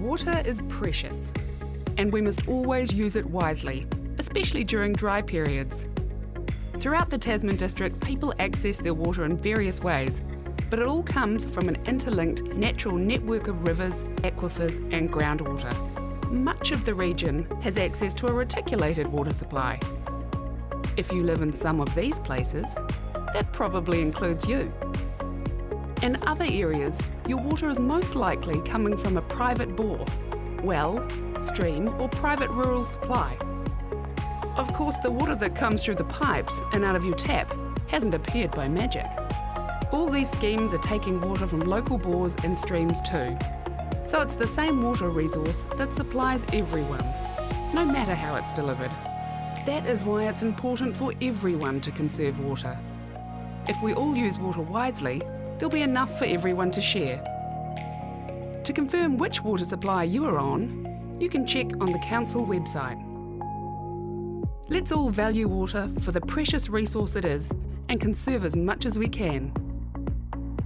Water is precious, and we must always use it wisely, especially during dry periods. Throughout the Tasman district, people access their water in various ways, but it all comes from an interlinked natural network of rivers, aquifers and groundwater. Much of the region has access to a reticulated water supply. If you live in some of these places, that probably includes you. In other areas, your water is most likely coming from a private bore, well, stream or private rural supply. Of course, the water that comes through the pipes and out of your tap hasn't appeared by magic. All these schemes are taking water from local bores and streams too. So it's the same water resource that supplies everyone, no matter how it's delivered. That is why it's important for everyone to conserve water. If we all use water wisely, there'll be enough for everyone to share. To confirm which water supply you are on, you can check on the Council website. Let's all value water for the precious resource it is and conserve as much as we can.